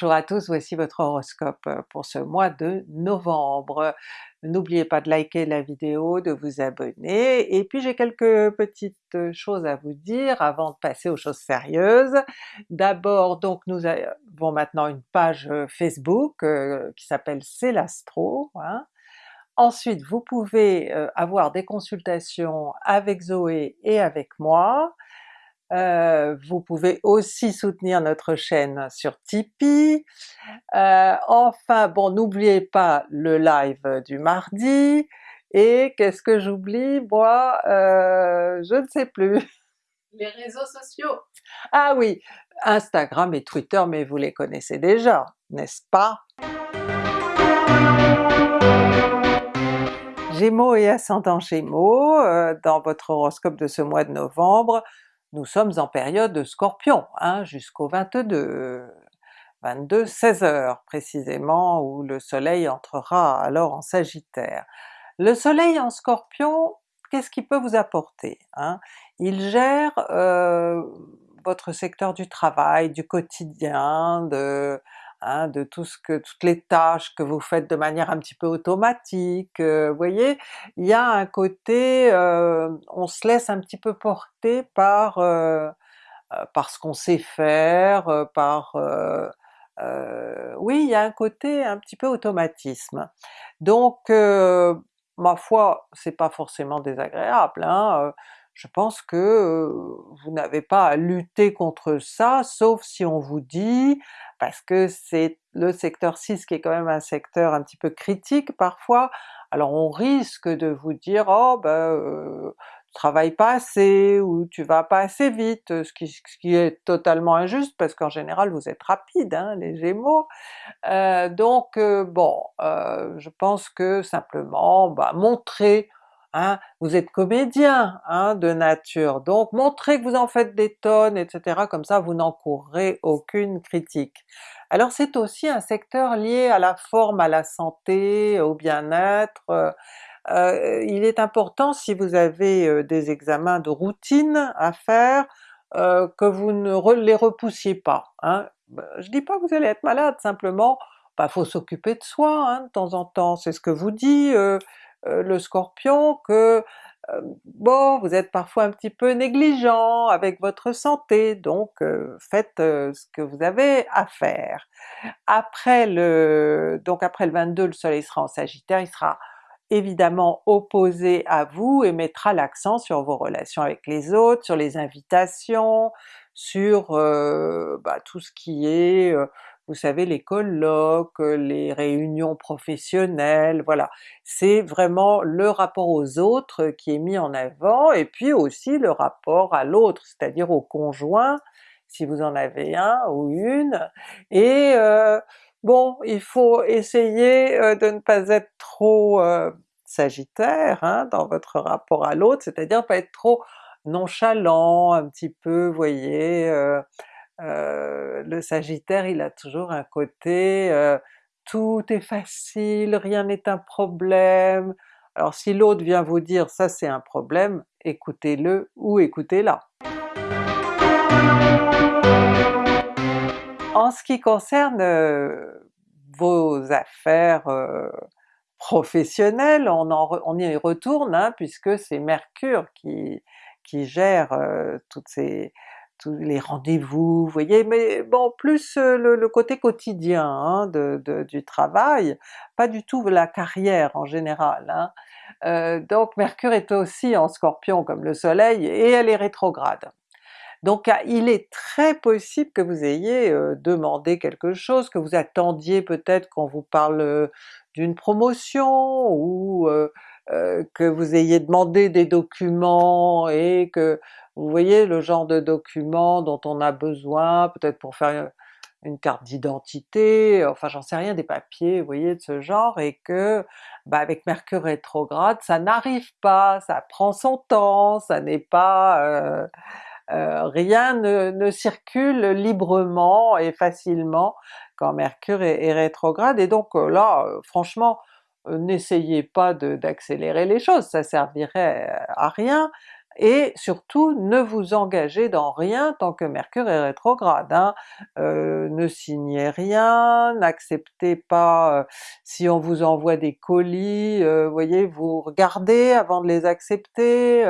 Bonjour à tous, voici votre horoscope pour ce mois de novembre. N'oubliez pas de liker la vidéo, de vous abonner, et puis j'ai quelques petites choses à vous dire avant de passer aux choses sérieuses. D'abord donc nous avons maintenant une page Facebook qui s'appelle C'est l'Astro, hein. Ensuite vous pouvez avoir des consultations avec Zoé et avec moi, euh, vous pouvez aussi soutenir notre chaîne sur Tipeee. Euh, enfin bon, n'oubliez pas le live du mardi, et qu'est-ce que j'oublie? Moi? Euh, je ne sais plus. Les réseaux sociaux! Ah oui, Instagram et Twitter, mais vous les connaissez déjà, n'est-ce pas? Gémeaux et ascendant Gémeaux, dans votre horoscope de ce mois de novembre, nous sommes en période de Scorpion, hein, jusqu'au 22, 22 16 heures précisément, où le soleil entrera alors en Sagittaire. Le soleil en Scorpion, qu'est-ce qu'il peut vous apporter? Hein? Il gère euh, votre secteur du travail, du quotidien, de, Hein, de tout ce que, toutes les tâches que vous faites de manière un petit peu automatique, euh, vous voyez? Il y a un côté, euh, on se laisse un petit peu porter par, euh, par ce qu'on sait faire, par... oui, il y a un côté un petit peu automatisme. Donc ma foi, c'est pas forcément désagréable, hein, je pense que vous n'avez pas à lutter contre ça, sauf si on vous dit, parce que c'est le secteur 6 qui est quand même un secteur un petit peu critique parfois, alors on risque de vous dire oh ben euh, tu travailles pas assez ou tu vas pas assez vite, ce qui, est totalement injuste parce qu'en général vous êtes rapide hein, les Gémeaux. Euh, donc bon, je pense que simplement bah, montrer Hein, vous êtes comédien hein, de nature, donc montrez que vous en faites des tonnes, etc. comme ça vous n'encourrez aucune critique. Alors c'est aussi un secteur lié à la forme, à la santé, au bien-être, euh, euh, il est important si vous avez euh, des examens de routine à faire, que vous ne les repoussiez pas. Hein. Ben, je dis pas que vous allez être malade, simplement bah, faut s'occuper de soi hein, de temps en temps, c'est ce que vous dit le Scorpion que euh, bon, vous êtes parfois un petit peu négligent avec votre santé, donc euh, faites ce que vous avez à faire. Après le donc après le 22, le soleil sera en Sagittaire, il sera évidemment opposé à vous et mettra l'accent sur vos relations avec les autres, sur les invitations, sur bah, tout ce qui est vous savez les colloques, les réunions professionnelles, voilà. C'est vraiment le rapport aux autres qui est mis en avant, et puis aussi le rapport à l'autre, c'est-à-dire au conjoint, si vous en avez un ou une, et euh, bon, il faut essayer euh, de ne pas être trop euh, sagittaire hein, dans votre rapport à l'autre, c'est-à-dire pas être trop nonchalant, un petit peu, voyez, euh, le Sagittaire il a toujours un côté euh, tout est facile, rien n'est un problème, alors si l'autre vient vous dire ça c'est un problème, écoutez-le ou écoutez-la. En ce qui concerne euh, vos affaires professionnelles, on, y retourne hein, puisque c'est Mercure qui, qui gère toutes ces, tous les rendez-vous, vous voyez, mais bon plus euh, le, côté quotidien hein, de, du travail, pas du tout la carrière en général. Hein. Euh, donc Mercure est aussi en Scorpion comme le soleil et elle est rétrograde. Donc ah, il est très possible que vous ayez euh, demandé quelque chose, que vous attendiez peut-être qu'on vous parle d'une promotion, ou que vous ayez demandé des documents et que vous voyez le genre de documents dont on a besoin, peut-être pour faire une carte d'identité, enfin j'en sais rien, des papiers, vous voyez, de ce genre, et que bah, avec Mercure rétrograde, ça n'arrive pas, ça prend son temps, ça n'est pas... Euh, euh, rien ne, circule librement et facilement quand Mercure est, rétrograde, et donc euh, là, franchement, n'essayez pas d'accélérer les choses, ça servirait à rien, et surtout ne vous engagez dans rien tant que Mercure est rétrograde. Hein. Euh, ne signez rien, n'acceptez pas si on vous envoie des colis, vous voyez, vous regardez avant de les accepter,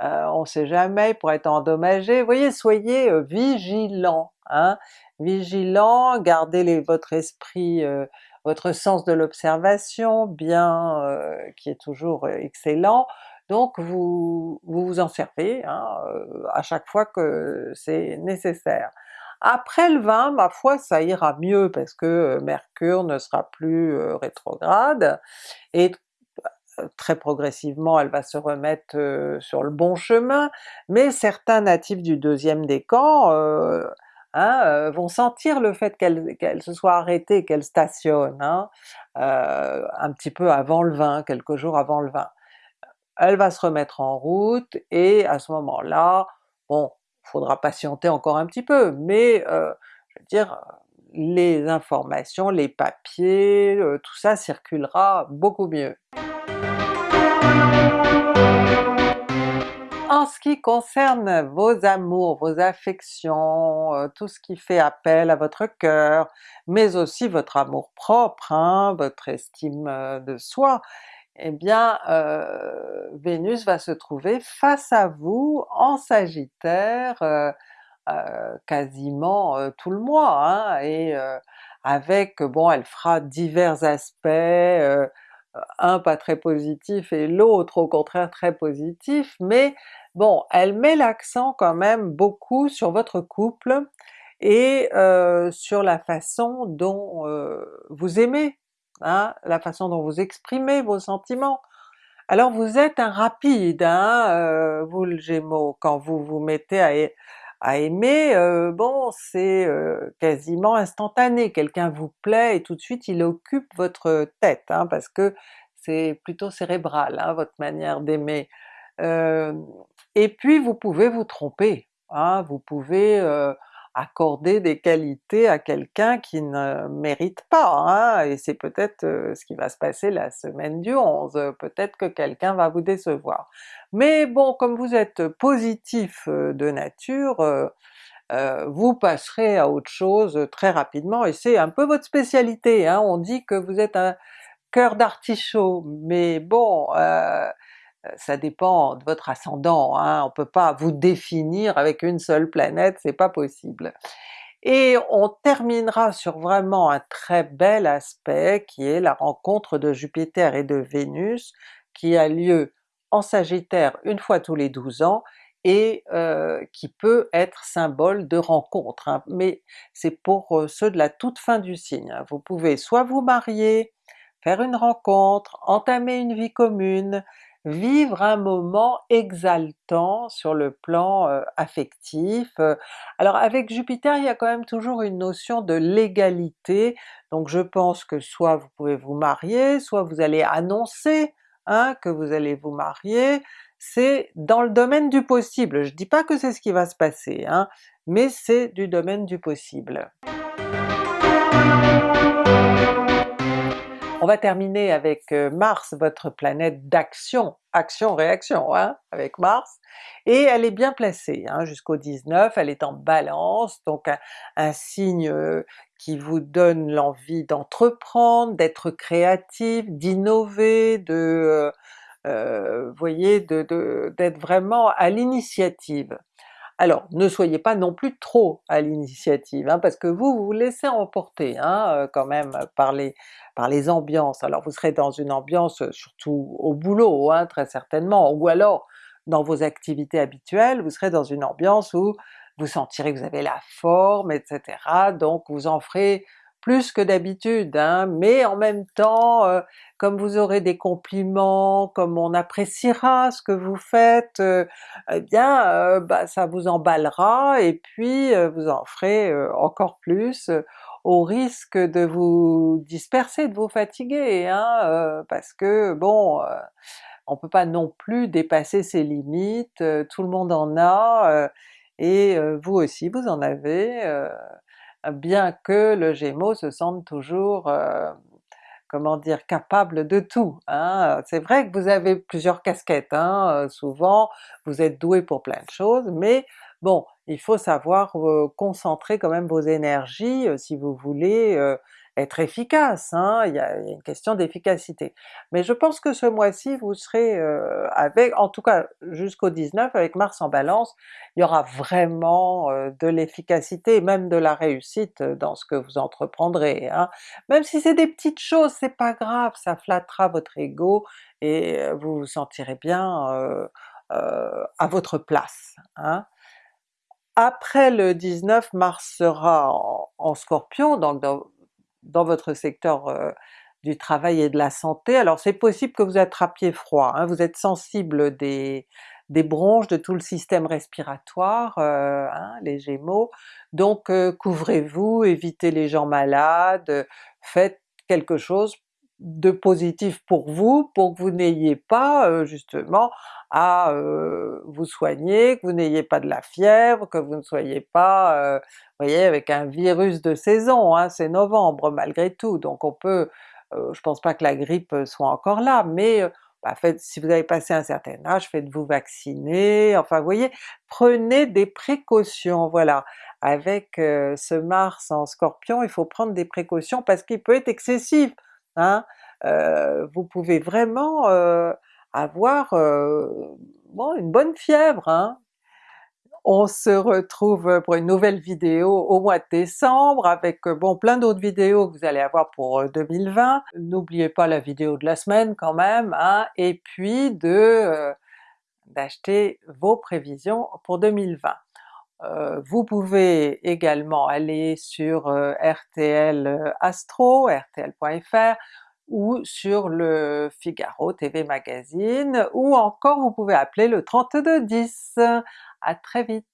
on sait jamais pour être endommagé, voyez, soyez vigilants, hein? vigilant, gardez votre esprit, votre sens de l'observation bien, qui est toujours excellent, donc vous vous, en servez hein, euh, à chaque fois que c'est nécessaire. Après le 20, ma foi, ça ira mieux parce que euh, Mercure ne sera plus euh, rétrograde, et très progressivement elle va se remettre sur le bon chemin, mais certains natifs du deuxième décan hein, vont sentir le fait qu'elle se soit arrêtée, qu'elle stationne, hein, un petit peu avant le 20, quelques jours avant le 20 elle va se remettre en route et à ce moment-là, bon, faudra patienter encore un petit peu, mais euh, je veux dire, les informations, les papiers, euh, tout ça circulera beaucoup mieux. En ce qui concerne vos amours, vos affections, euh, tout ce qui fait appel à votre cœur, mais aussi votre amour propre, hein, votre estime de soi, eh bien euh, Vénus va se trouver face à vous en Sagittaire euh, euh, quasiment tout le mois, hein, et avec, bon elle fera divers aspects, un pas très positif et l'autre au contraire très positif, mais bon, elle met l'accent quand même beaucoup sur votre couple et sur la façon dont vous aimez Hein, la façon dont vous exprimez vos sentiments. Alors vous êtes un rapide, hein, euh, vous le Gémeaux, quand vous vous mettez à, aimer, euh, bon c'est euh, quasiment instantané, quelqu'un vous plaît et tout de suite il occupe votre tête, hein, parce que c'est plutôt cérébral votre manière d'aimer. et puis vous pouvez vous tromper, vous pouvez accorder des qualités à quelqu'un qui ne mérite pas, hein, et c'est peut-être ce qui va se passer la semaine du 11, peut-être que quelqu'un va vous décevoir. Mais bon, comme vous êtes positif de nature, vous passerez à autre chose très rapidement, et c'est un peu votre spécialité, hein. on dit que vous êtes un cœur d'artichaut, mais bon, ça dépend de votre ascendant, hein, on peut pas vous définir avec une seule planète, c'est pas possible. Et on terminera sur vraiment un très bel aspect qui est la rencontre de Jupiter et de Vénus qui a lieu en Sagittaire une fois tous les 12 ans et euh, qui peut être symbole de rencontre, hein. mais c'est pour euh, ceux de la toute fin du signe. Hein. Vous pouvez soit vous marier, faire une rencontre, entamer une vie commune, vivre un moment exaltant sur le plan euh, affectif. Euh. Alors avec Jupiter il y a quand même toujours une notion de légalité, donc je pense que soit vous pouvez vous marier, soit vous allez annoncer hein, que vous allez vous marier, c'est dans le domaine du possible. Je dis pas que c'est ce qui va se passer, hein, mais c'est du domaine du possible. On va terminer avec euh, Mars, votre planète d'action, action-réaction hein, avec Mars, et elle est bien placée hein, jusqu'au 19, elle est en Balance, donc un, signe euh, qui vous donne l'envie d'entreprendre, d'être créatif, d'innover, de euh, voyez, d'être vraiment à l'initiative. Alors ne soyez pas non plus trop à l'initiative, hein, parce que vous vous, laissez emporter hein, quand même par les, ambiances. Alors vous serez dans une ambiance surtout au boulot hein, très certainement, ou alors dans vos activités habituelles, vous serez dans une ambiance où vous sentirez que vous avez la forme, etc. Donc vous en ferez plus que d'habitude, hein, mais en même temps, euh, comme vous aurez des compliments, comme on appréciera ce que vous faites, euh, eh bien euh, bah, ça vous emballera et puis vous en ferez encore plus au risque de vous disperser, de vous fatiguer, hein, parce que bon, on peut pas non plus dépasser ses limites, tout le monde en a, et vous aussi vous en avez, bien que le Gémeaux se sente toujours comment dire, capable de tout. Hein. C'est vrai que vous avez plusieurs casquettes, hein, souvent vous êtes doué pour plein de choses, mais bon, il faut savoir concentrer quand même vos énergies si vous voulez être efficace, hein, il, y a, une question d'efficacité. Mais je pense que ce mois-ci vous serez euh, avec, en tout cas jusqu'au 19 avec Mars en Balance, il y aura vraiment euh, de l'efficacité, même de la réussite dans ce que vous entreprendrez. Hein. Même si c'est des petites choses, c'est pas grave, ça flattera votre ego et euh, vous vous sentirez bien à votre place. Hein. Après le 19, Mars sera en, en Scorpion, donc dans, dans votre secteur euh, du travail et de la santé, alors c'est possible que vous attrapiez froid, hein, vous êtes sensible des, bronches, de tout le système respiratoire, euh, hein, les Gémeaux, donc euh, couvrez-vous, évitez les gens malades, faites quelque chose de positif pour vous, pour que vous n'ayez pas justement à vous soigner, que vous n'ayez pas de la fièvre, que vous ne soyez pas voyez, avec un virus de saison, hein, c'est novembre malgré tout, donc on peut, euh, je pense pas que la grippe soit encore là, mais euh, bah, si vous avez passé un certain âge, faites-vous vacciner, enfin vous voyez, prenez des précautions, voilà. Avec euh, ce Mars en Scorpion, il faut prendre des précautions parce qu'il peut être excessif, hein. vous pouvez vraiment avoir une bonne fièvre, hein. On se retrouve pour une nouvelle vidéo au mois de décembre avec bon plein d'autres vidéos que vous allez avoir pour 2020. Euh, N'oubliez pas la vidéo de la semaine quand même, hein, et puis de d'acheter vos prévisions pour 2020. Euh, vous pouvez également aller sur RTL Astro, rtl.fr, ou sur le Figaro TV Magazine, ou encore vous pouvez appeler le 3210. À très vite!